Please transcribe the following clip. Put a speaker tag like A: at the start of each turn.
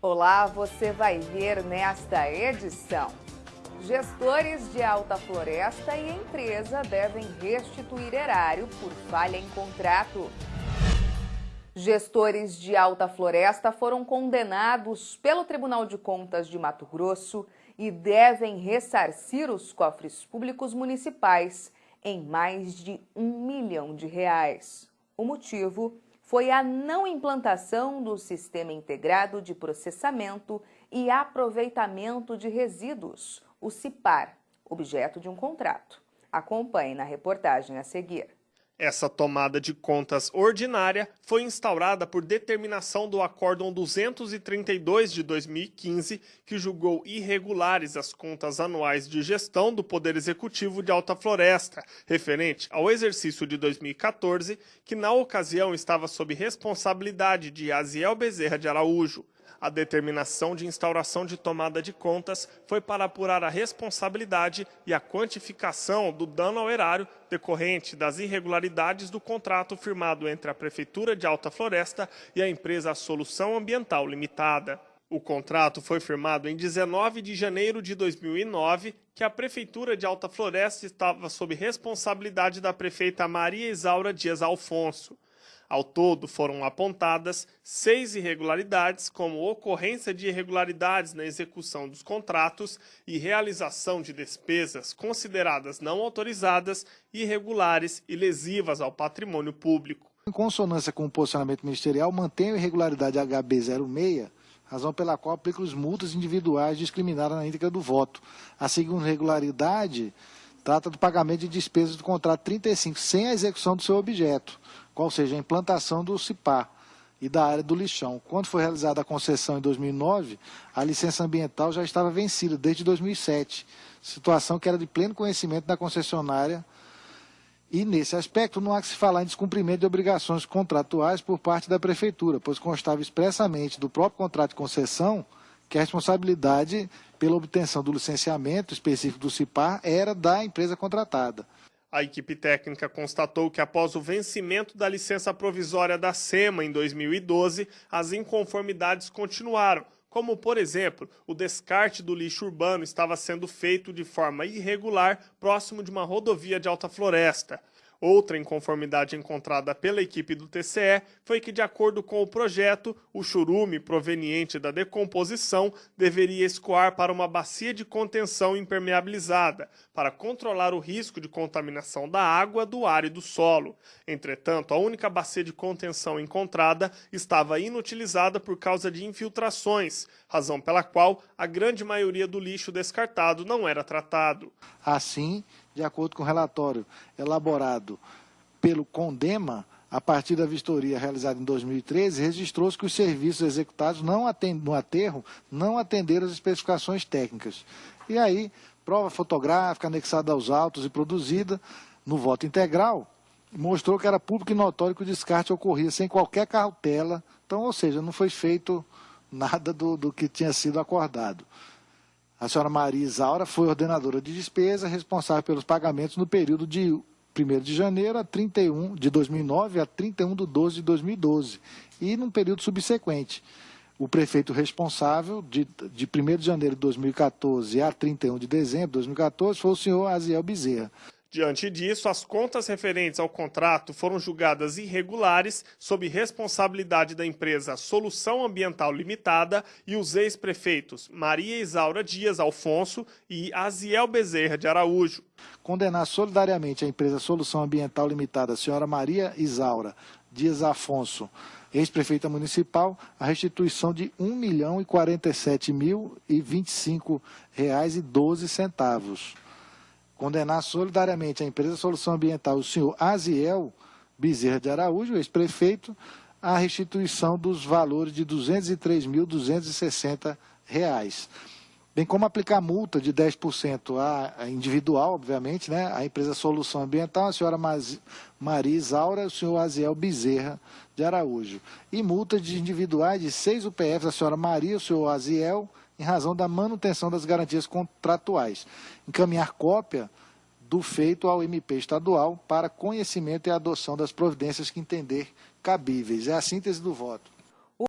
A: Olá, você vai ver nesta edição. Gestores de Alta Floresta e empresa devem restituir erário por falha em contrato. Gestores de Alta Floresta foram condenados pelo Tribunal de Contas de Mato Grosso e devem ressarcir os cofres públicos municipais em mais de um milhão de reais. O motivo foi a não implantação do Sistema Integrado de Processamento e Aproveitamento de Resíduos, o CIPAR, objeto de um contrato. Acompanhe na reportagem a seguir.
B: Essa tomada de contas ordinária foi instaurada por determinação do Acórdão 232 de 2015, que julgou irregulares as contas anuais de gestão do Poder Executivo de Alta Floresta, referente ao exercício de 2014, que na ocasião estava sob responsabilidade de Aziel Bezerra de Araújo. A determinação de instauração de tomada de contas foi para apurar a responsabilidade e a quantificação do dano ao erário decorrente das irregularidades do contrato firmado entre a Prefeitura de Alta Floresta e a empresa Solução Ambiental Limitada. O contrato foi firmado em 19 de janeiro de 2009, que a Prefeitura de Alta Floresta estava sob responsabilidade da prefeita Maria Isaura Dias Alfonso. Ao todo, foram apontadas seis irregularidades, como ocorrência de irregularidades na execução dos contratos e realização de despesas consideradas não autorizadas, irregulares e lesivas ao patrimônio público.
C: Em consonância com o posicionamento ministerial, mantém a irregularidade HB06, razão pela qual aplica os multas individuais discriminadas na íntegra do voto. A segunda irregularidade trata do pagamento de despesas do contrato 35, sem a execução do seu objeto qual seja a implantação do CIPA e da área do lixão. Quando foi realizada a concessão em 2009, a licença ambiental já estava vencida desde 2007, situação que era de pleno conhecimento da concessionária e, nesse aspecto, não há que se falar em descumprimento de obrigações contratuais por parte da Prefeitura, pois constava expressamente do próprio contrato de concessão que a responsabilidade pela obtenção do licenciamento específico do CIPAR era da empresa contratada.
B: A equipe técnica constatou que após o vencimento da licença provisória da SEMA em 2012, as inconformidades continuaram, como, por exemplo, o descarte do lixo urbano estava sendo feito de forma irregular próximo de uma rodovia de alta floresta. Outra inconformidade encontrada pela equipe do TCE foi que, de acordo com o projeto, o churume proveniente da decomposição deveria escoar para uma bacia de contenção impermeabilizada, para controlar o risco de contaminação da água, do ar e do solo. Entretanto, a única bacia de contenção encontrada estava inutilizada por causa de infiltrações, razão pela qual a grande maioria do lixo descartado não era tratado.
C: Assim, de acordo com o relatório elaborado pelo CONDEMA, a partir da vistoria realizada em 2013, registrou-se que os serviços executados não atend... no aterro não atenderam as especificações técnicas. E aí, prova fotográfica anexada aos autos e produzida no voto integral, mostrou que era público e notório que o descarte ocorria sem qualquer cautela, então, ou seja, não foi feito nada do, do que tinha sido acordado. A senhora Maria Isaura foi ordenadora de despesa, responsável pelos pagamentos no período de 1 de janeiro a 31 de 2009 a 31 de 12 de 2012 e num período subsequente. O prefeito responsável de, de 1 de janeiro de 2014 a 31 de dezembro de 2014 foi o senhor Aziel Bezerra.
B: Diante disso, as contas referentes ao contrato foram julgadas irregulares sob responsabilidade da empresa Solução Ambiental Limitada e os ex-prefeitos Maria Isaura Dias Alfonso e Aziel Bezerra de Araújo.
C: Condenar solidariamente a empresa Solução Ambiental Limitada, senhora Maria Isaura Dias Afonso, ex-prefeita municipal, a restituição de R$ 1 milhão e 47 mil e 25 reais e 12 centavos condenar solidariamente a empresa Solução Ambiental, o senhor Aziel Bezerra de Araújo, ex-prefeito, a restituição dos valores de R$ 203.260, bem como aplicar multa de 10% a individual, obviamente, né, a empresa Solução Ambiental, a senhora Maria Isaura, o senhor Aziel Bezerra de Araújo, e multa de individuais de seis UPFs, a senhora Maria, o senhor Aziel, em razão da manutenção das garantias contratuais. Encaminhar cópia do feito ao MP estadual para conhecimento e adoção das providências que entender cabíveis. É a síntese do voto.